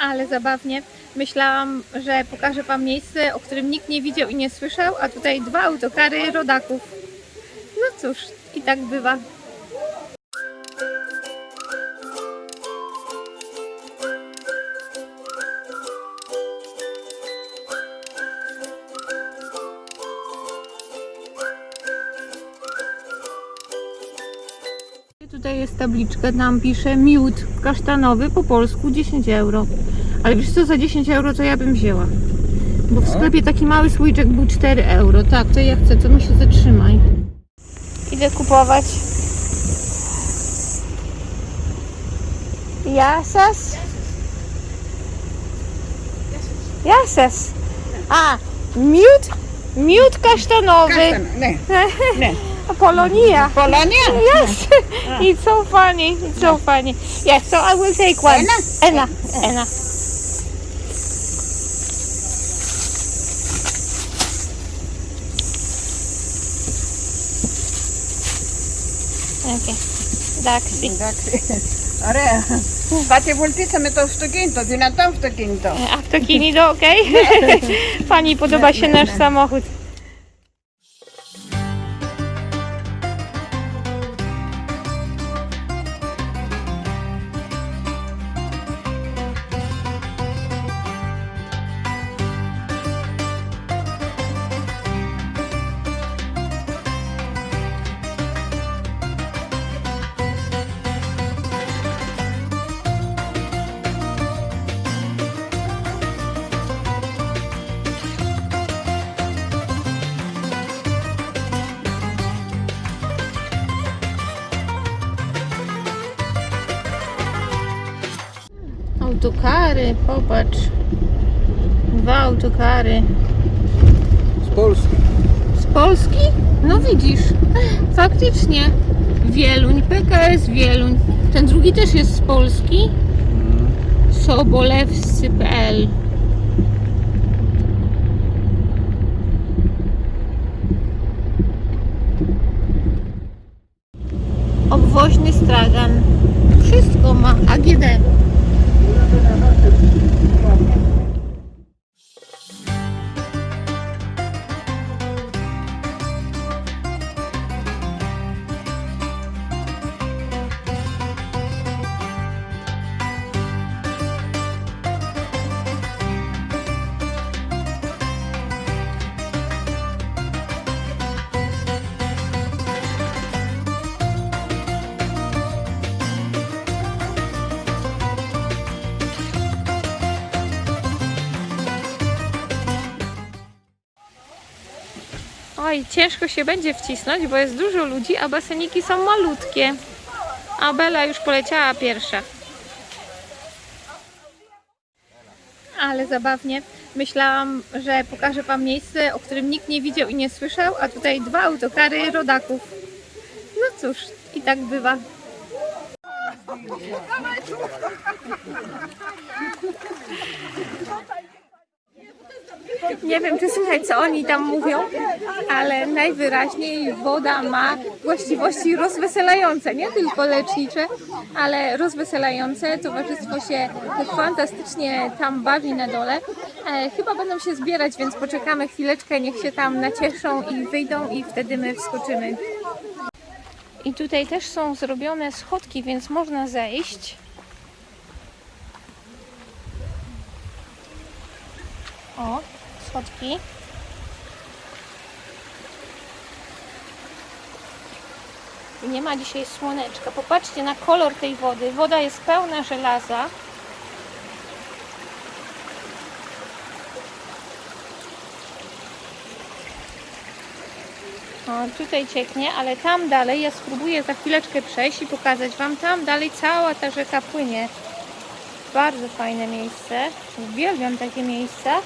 Ale zabawnie. Myślałam, że pokażę Wam miejsce, o którym nikt nie widział i nie słyszał, a tutaj dwa autokary rodaków. No cóż, i tak bywa. Tabliczka, tam pisze miód kasztanowy po polsku 10 euro. Ale wiesz co, za 10 euro to ja bym wzięła. Bo w No. sklepie taki mały słoiczek był 4 euro. Tak, to ja chcę, to mi się zatrzymaj. Idę kupować. Jasas? Jasas. A, miód? Miód kasztanowy. Kasztan, nie, nie. Polonia. Polonia? Yes. Ah. It's so funny. It's so funny. Yes, so I will take one. Anna. Anna. Anna. Okay. Daxi. Daxi. Ωραία. Πάτε to w Stukinto, δυνατό αυτοκίνητο. Αυτοκίνητο, οκ. Okay. Pani, podoba się nasz samochód. Autokary, popatrz. Dwa autokary. Z Polski. Z Polski? No widzisz, faktycznie. Wieluń, PKS Wieluń. Ten drugi też jest z Polski. Sobolewscy.pl Obwoźny stragan. Wszystko ma AGD. Oj, ciężko się będzie wcisnąć, bo jest dużo ludzi, a baseniki są malutkie. A Bela już poleciała pierwsza. Ale zabawnie. Myślałam, że pokażę Wam miejsce, o którym nikt nie widział i nie słyszał, a tutaj dwa autokary rodaków. No cóż, i tak bywa. Nie wiem, czy słychać, co oni tam mówią, ale najwyraźniej woda ma właściwości rozweselające, nie tylko lecznicze, ale rozweselające. Towarzystwo się fantastycznie tam bawi na dole. E, chyba będą się zbierać, więc poczekamy chwileczkę, niech się tam nacieszą i wyjdą i wtedy my wskoczymy. I tutaj też są zrobione schodki, więc można zejść. O, schodki. I Nie ma dzisiaj słoneczka. Popatrzcie na kolor tej wody. Woda jest pełna żelaza. O, tutaj cieknie, ale tam dalej, ja spróbuję za chwileczkę przejść i pokazać Wam, tam dalej cała ta rzeka płynie. Bardzo fajne miejsce. Uwielbiam takie miejsca.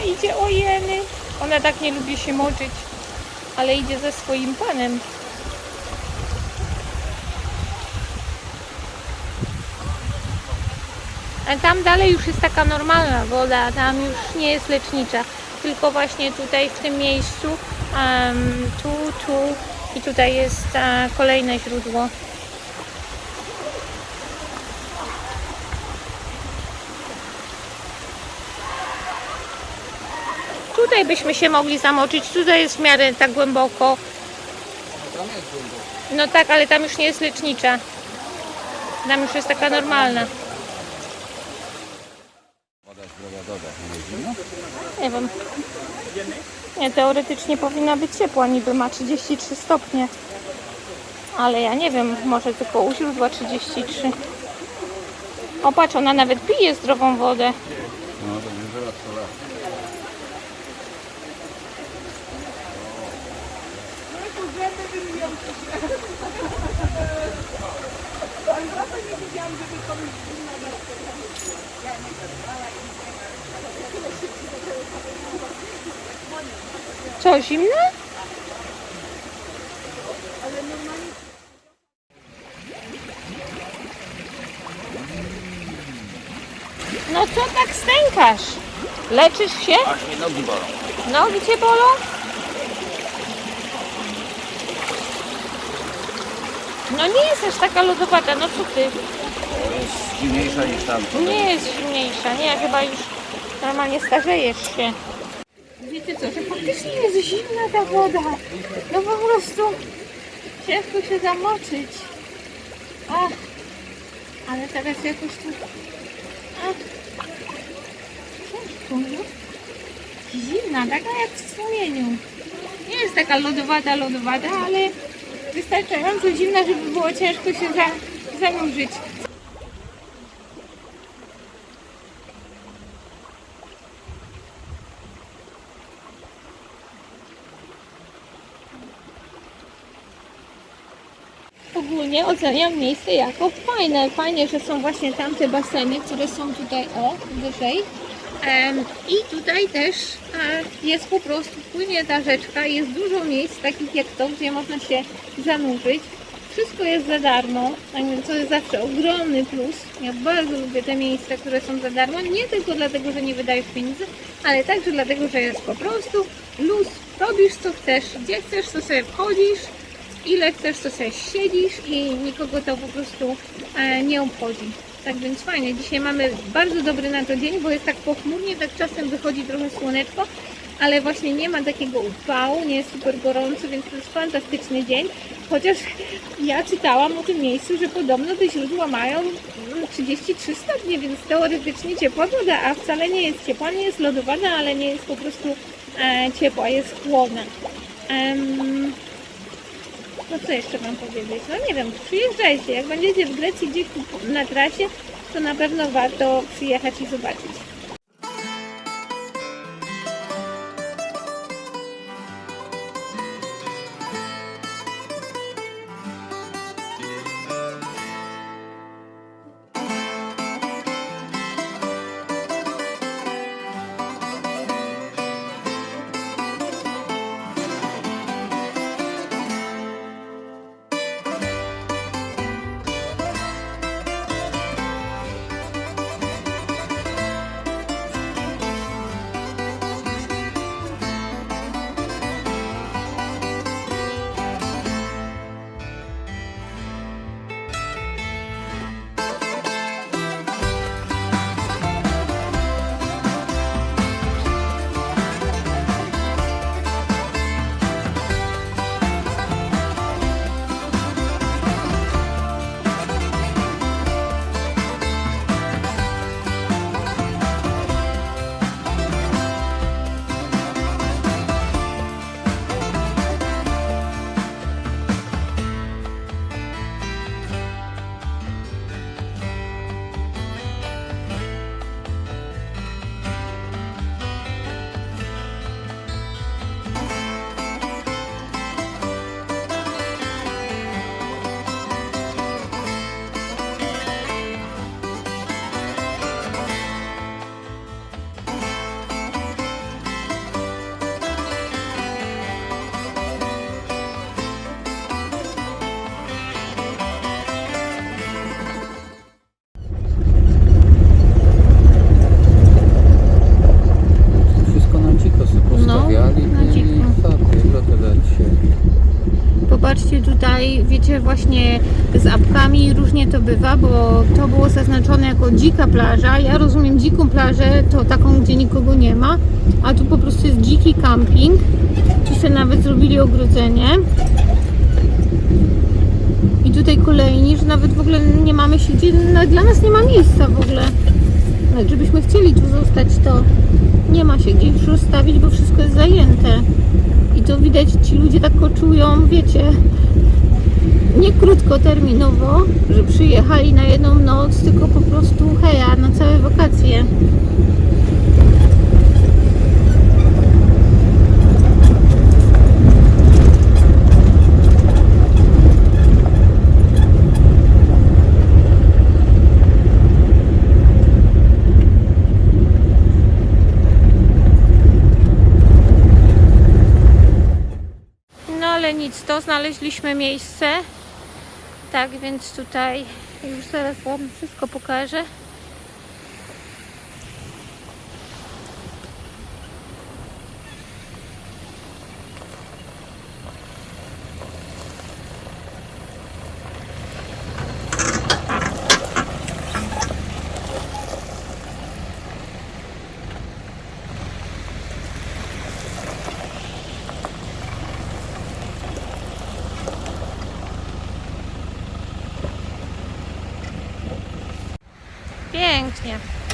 Idzie, ojeny. Ona tak nie lubi się moczyć, ale idzie ze swoim panem. A tam dalej już jest taka normalna woda, tam już nie jest lecznicza, tylko właśnie tutaj w tym miejscu, em, tu, tu i tutaj jest e, kolejne źródło. Tutaj byśmy się mogli zamoczyć, tutaj jest w miarę tak głęboko. No tak, ale tam już nie jest lecznicza. Tam już jest taka normalna. Woda doda, nie wiem. Nie, teoretycznie powinna być ciepła, niby ma 33 stopnie. Ale ja nie wiem, może tylko u źródła 33. O patrz, ona nawet pije zdrową wodę. No to nie zaraz to raz. Co, zimne? No co tak stękasz? Leczysz się? Aż nogi bolą. Nogi cię bolą? No nie jest aż taka lodowata, no co ty? Jest zimniejsza niż tamto. Nie jest zimniejsza, nie, chyba już normalnie starzejesz się. Wiecie co, że faktycznie jest zimna ta woda. No po prostu ciężko się zamoczyć. Ach, ale teraz jakoś tu... Ach, ciężko, no. Zimna, taka jak w strumieniu. Nie jest taka lodowata, lodowata, ale wystarczająco zimna, żeby było ciężko się za, zanurzyć. Ogólnie oceniam miejsce jako fajne. Fajnie, że są właśnie tamte baseny, które są tutaj o, wyżej. Em, I tutaj też e, jest po prostu, płynie ta rzeczka, jest dużo miejsc takich jak to, gdzie można się zanurzyć. Wszystko jest za darmo, to jest zawsze ogromny plus. Ja bardzo lubię te miejsca, które są za darmo, nie tylko dlatego, że nie wydajesz pieniędzy, ale także dlatego, że jest po prostu luz. Robisz co chcesz, gdzie chcesz, to sobie wchodzisz, ile chcesz, to sobie siedzisz i nikogo to po prostu e, nie obchodzi. Tak więc fajnie. Dzisiaj mamy bardzo dobry na to dzień, bo jest tak pochmurnie, tak czasem wychodzi trochę słoneczko, ale właśnie nie ma takiego upału, nie jest super gorąco, więc to jest fantastyczny dzień. Chociaż ja czytałam o tym miejscu, że podobno te źródła mają mm, 33 stopnie, więc teoretycznie ciepła woda, a wcale nie jest ciepła, nie jest lodowana, ale nie jest po prostu e, ciepła, jest chłodna. Em, no co jeszcze mam powiedzieć? No nie wiem, przyjeżdżajcie. Jak będziecie w Grecji gdzieś na trasie, to na pewno warto przyjechać i zobaczyć. Właśnie z apkami różnie to bywa, bo to było zaznaczone jako dzika plaża. Ja rozumiem dziką plażę, to taką, gdzie nikogo nie ma, a tu po prostu jest dziki camping. Tu sobie nawet zrobili ogrodzenie. I tutaj kolejni, że nawet w ogóle nie mamy się gdzie, no, dla nas nie ma miejsca w ogóle. Nawet żebyśmy chcieli tu zostać, to nie ma się gdzie już rozstawić, bo wszystko jest zajęte. I to widać, ci ludzie tak koczują, wiecie, nie krótkoterminowo, że przyjechali na jedną noc, tylko po prostu heja, na całe wakacje. No nic, to znaleźliśmy miejsce. Tak więc tutaj już zaraz Wam wszystko pokażę.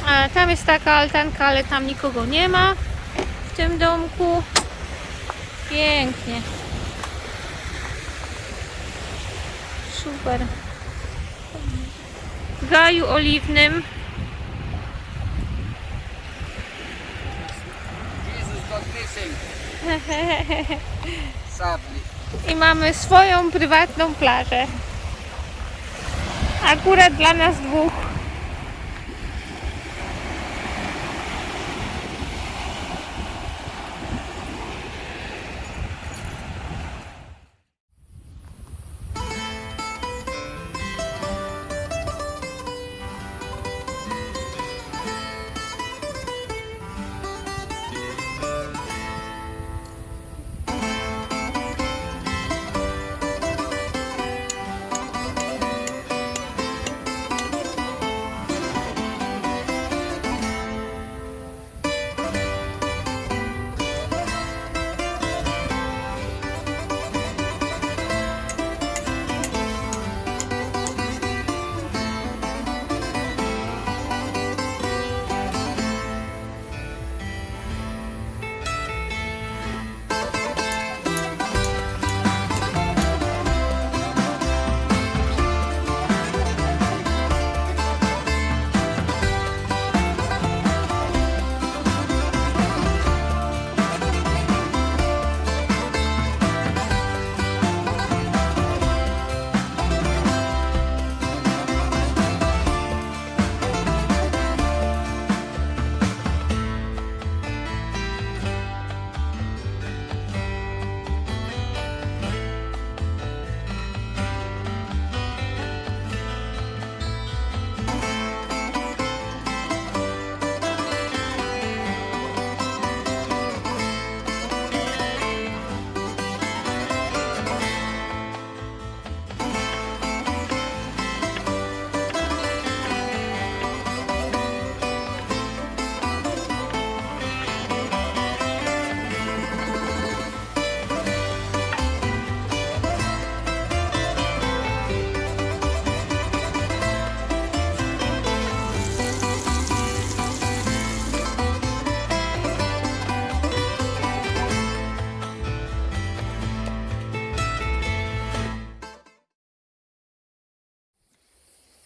A tam jest taka altanka, ale tam nikogo nie ma w tym domku. Pięknie. Super. W gaju oliwnym. I mamy swoją prywatną plażę. Akurat dla nas dwóch.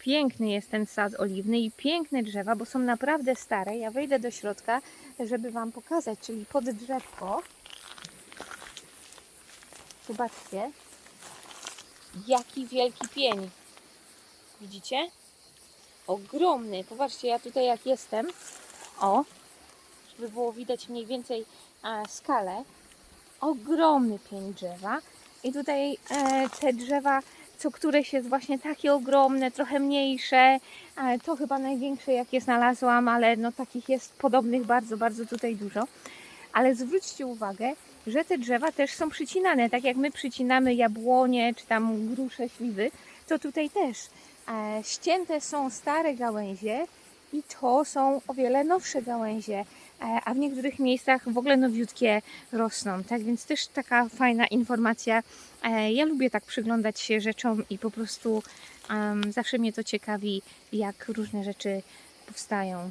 Piękny jest ten sad oliwny i piękne drzewa, bo są naprawdę stare. Ja wejdę do środka, żeby Wam pokazać, czyli pod drzewko. Zobaczcie, jaki wielki pień. Widzicie? Ogromny. Popatrzcie, ja tutaj jak jestem, o, żeby było widać mniej więcej e, skalę. Ogromny pień drzewa. I tutaj e, te drzewa co któreś jest właśnie takie ogromne, trochę mniejsze. To chyba największe, jakie znalazłam, ale no takich jest podobnych bardzo, bardzo tutaj dużo. Ale zwróćcie uwagę, że te drzewa też są przycinane, tak jak my przycinamy jabłonie czy tam grusze, śliwy, to tutaj też e, ścięte są stare gałęzie i to są o wiele nowsze gałęzie, a w niektórych miejscach w ogóle nowiutkie rosną. Tak więc też taka fajna informacja. E, Ja lubię tak przyglądać się rzeczom i po prostu em, zawsze mnie to ciekawi, jak różne rzeczy powstają.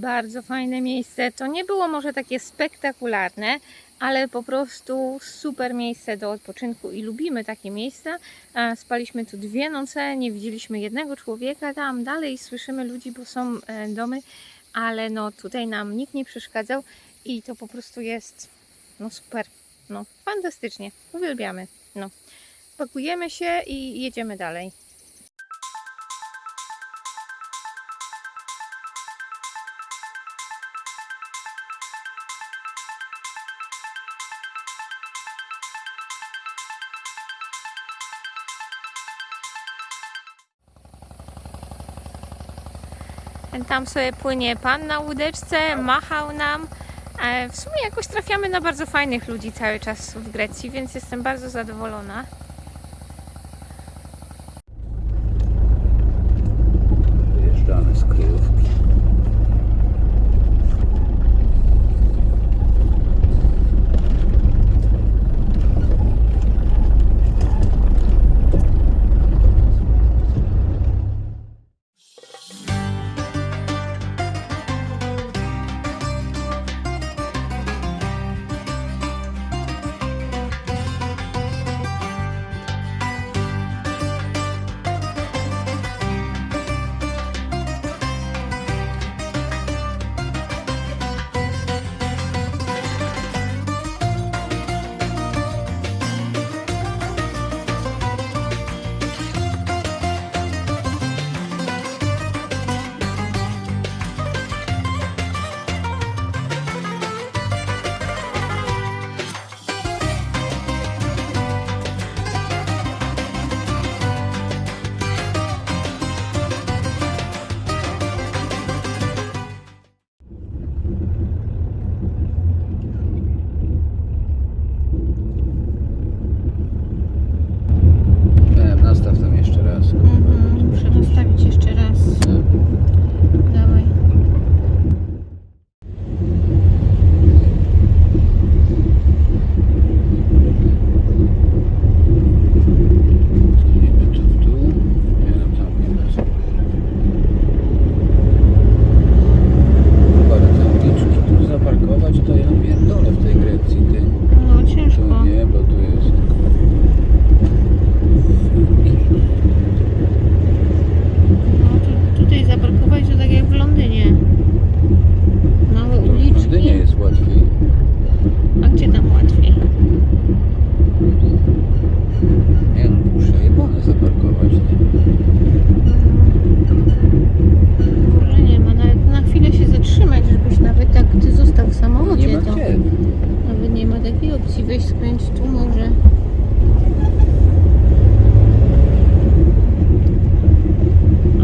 Bardzo fajne miejsce. To nie było może takie spektakularne, ale po prostu super miejsce do odpoczynku i lubimy takie miejsca. Spaliśmy tu dwie noce, nie widzieliśmy jednego człowieka tam. Dalej słyszymy ludzi, bo są e, domy, ale no tutaj nam nikt nie przeszkadzał i to po prostu jest no super, no fantastycznie. Uwielbiamy. No. Pakujemy się i jedziemy dalej. Tam sobie płynie pan na łódeczce, machał nam. E, W sumie jakoś trafiamy na bardzo fajnych ludzi cały czas w Grecji, więc jestem bardzo zadowolona.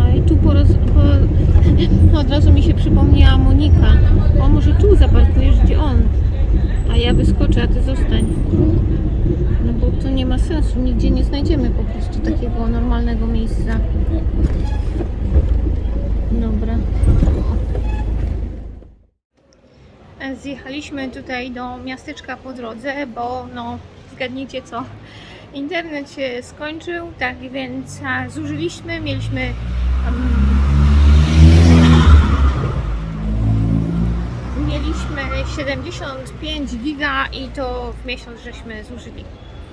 A i tu po, roz, po od razu mi się przypomniała Monika. O, może tu zaparkujesz, gdzie on. A ja wyskoczę, a ty zostań. No bo to nie ma sensu. Nigdzie nie znajdziemy po prostu takiego normalnego miejsca. Dobra. Zjechaliśmy tutaj do miasteczka po drodze, bo no zgadnijcie co, internet się skończył, tak więc zużyliśmy, mieliśmy em, mieliśmy 75 giga i to w miesiąc żeśmy zużyli.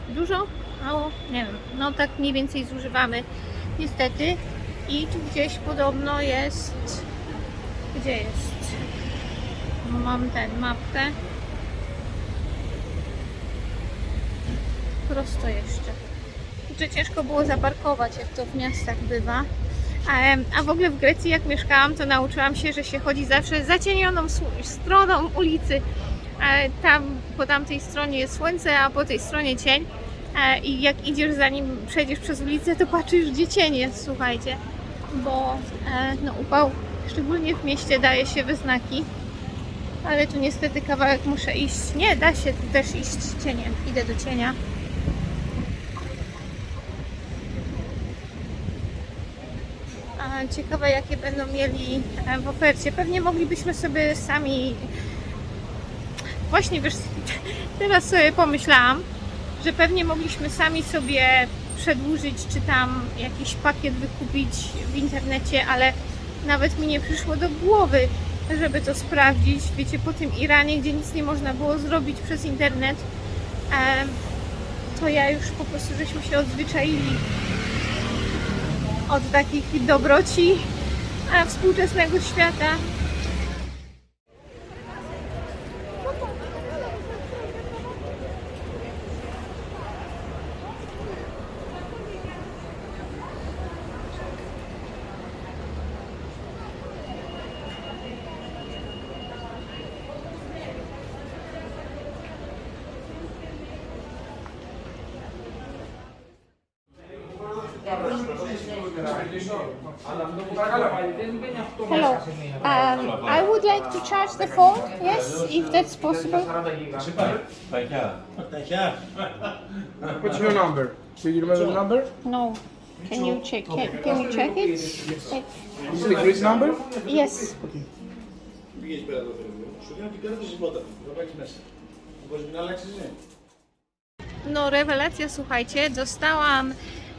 Dużo? Mało? Nie wiem. No tak mniej więcej zużywamy niestety i tu gdzieś podobno jest gdzie jest? Mam ten mapkę. Prosto jeszcze. Że ciężko było zaparkować, jak to w miastach bywa. A, a w ogóle w Grecji, jak mieszkałam, to nauczyłam się, że się chodzi zawsze zacienioną stroną ulicy. E, Tam po tamtej stronie jest słońce, a po tej stronie cień. E, I jak idziesz zanim przejdziesz przez ulicę, to patrzysz, gdzie cień jest, słuchajcie. Bo e, no, upał, szczególnie w mieście, daje się we znaki. Ale tu niestety kawałek muszę iść. Nie, da się też iść cieniem. Idę do cienia. Ciekawe jakie będą mieli e, w ofercie. Pewnie moglibyśmy sobie sami... Właśnie wiesz, teraz sobie pomyślałam, że pewnie mogliśmy sami sobie przedłużyć, czy tam jakiś pakiet wykupić w internecie, ale nawet mi nie przyszło do głowy, żeby to sprawdzić. Wiecie, po tym Iranie, gdzie nic nie można było zrobić przez internet, to ja już po prostu żeśmy się odzwyczaili od takich dobroci współczesnego świata. Hello. Um, I would like to charge the phone. Yes, if that's possible. What's your number? Do you remember the number? No. Can you check it? Can you check it? It- This is the Greece number? Yes. Πήγες πέρα το φέρνει. Σου δίνω την κάρτα της βότα. Θα βάλεις μέσα. Μπορείς να αλλάξεις, ναι. No rewelacja, słuchajcie, dostałam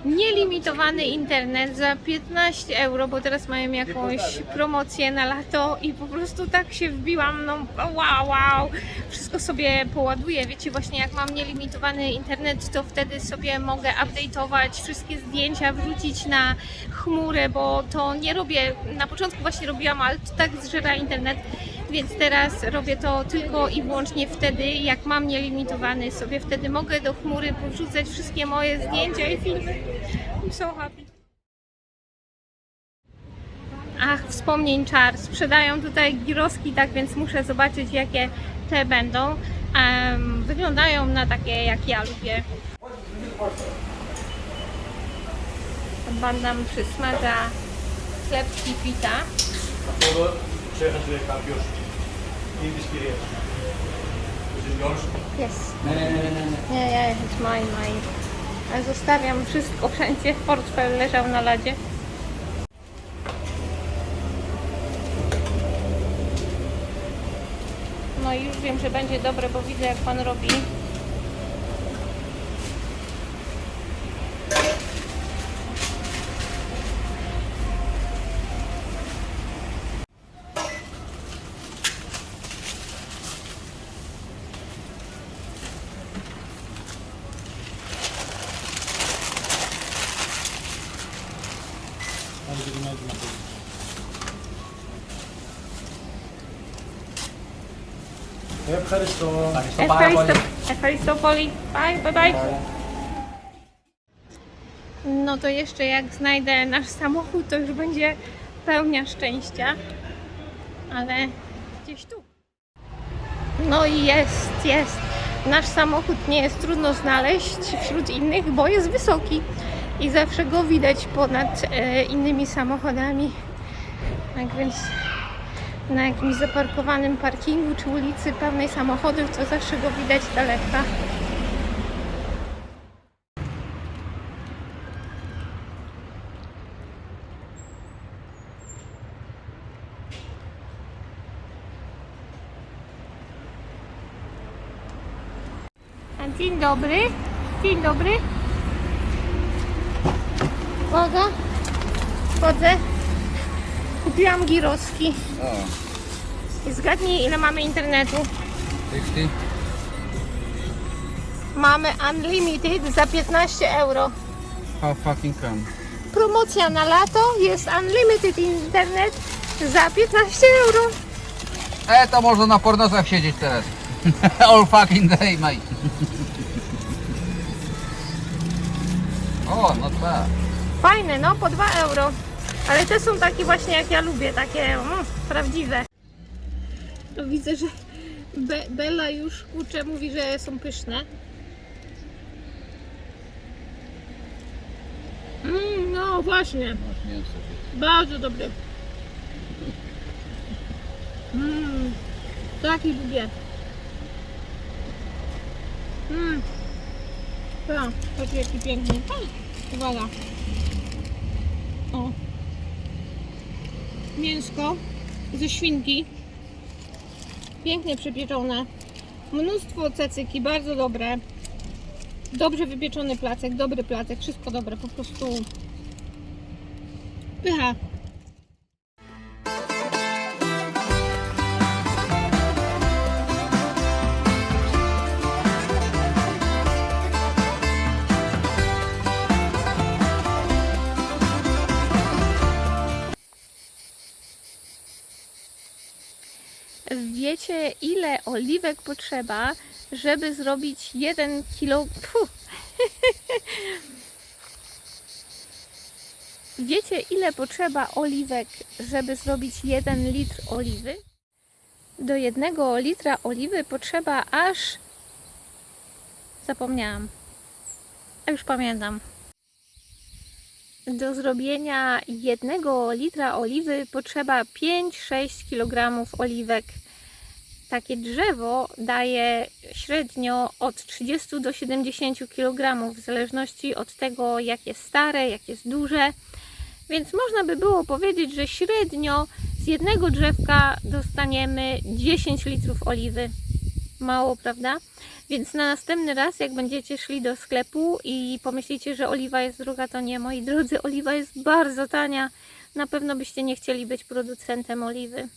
nielimitowany internet za 15 euro, bo teraz mają jakąś promocję na lato i po prostu tak się wbiłam, no wow, wow, wszystko sobie poładuję, wiecie, właśnie jak mam nielimitowany internet, to wtedy sobie mogę update'ować wszystkie zdjęcia, wrzucić na chmurę, bo to nie robię, na początku właśnie robiłam, ale to tak zżera internet, więc teraz robię to tylko i wyłącznie wtedy, jak mam nielimitowany sobie, wtedy mogę do chmury podrzucać wszystkie moje zdjęcia i filmy. I'm so happy. Ach, wspomnień czar. Sprzedają tutaj giroski, tak więc muszę zobaczyć, jakie te będą. Um, wyglądają na takie, jak ja lubię. Pan nam przysmaża chlebski pita. Przejechać do już. English Yes. Nie, nie, nie, nie. nie. Nie, yeah, it's mine, mine. Zostawiam wszystko wszędzie. Portfel leżał na ladzie. No i już wiem, że będzie dobre, bo widzę jak Pan robi Ευχαριστώ. Efaristo, Efaristopoli. Bye, bye, bye. No to jeszcze jak znajdę nasz samochód, to już będzie pełnia szczęścia. Ale gdzieś tu. No i jest, jest. Nasz samochód nie jest trudno znaleźć wśród innych, bo jest wysoki i zawsze go widać ponad e, innymi samochodami. Tak więc na jakimś zaparkowanym parkingu czy ulicy pełnej samochodów, to zawsze go widać daleka. Dzień dobry. Dzień dobry. Uwaga. Wchodzę. Kupiłam giroski. I zgadnij ile mamy internetu. 50? Mamy Unlimited za 15 euro. How fucking come? Promocja na lato jest Unlimited Internet za 15 euro. E, to można na pornosach siedzieć teraz. All fucking day, mate. o, not bad. Fajne, no po 2 euro. Ale te są takie właśnie jak ja lubię, takie mm, prawdziwe. No, widzę, że Be Bella już kurczę mówi, że są pyszne. Mm, no właśnie, bardzo dobre. Mm, taki lubię. Mm. Tak, taki jaki piękny. Uwaga. O. Mięsko ze świnki. Pięknie przepieczone. Mnóstwo cecyki, bardzo dobre. Dobrze wypieczony placek, dobry placek, wszystko dobre, po prostu pycha. Oliwek potrzeba, żeby zrobić 1 kilo. Puh. Wiecie, ile potrzeba oliwek, żeby zrobić 1 litr oliwy? Do jednego litra oliwy potrzeba aż. Zapomniałam. A już pamiętam. Do zrobienia jednego litra oliwy potrzeba 5-6 kg oliwek. Takie drzewo daje średnio od 30 do 70 kg, w zależności od tego, jak jest stare, jak jest duże. Więc można by było powiedzieć, że średnio z jednego drzewka dostaniemy 10 litrów oliwy. Mało, prawda? Więc na następny raz, jak będziecie szli do sklepu i pomyślicie, że oliwa jest droga, to nie, moi drodzy, oliwa jest bardzo tania. Na pewno byście nie chcieli być producentem oliwy.